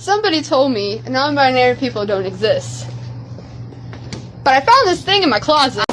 Somebody told me non-binary people don't exist. But I found this thing in my closet.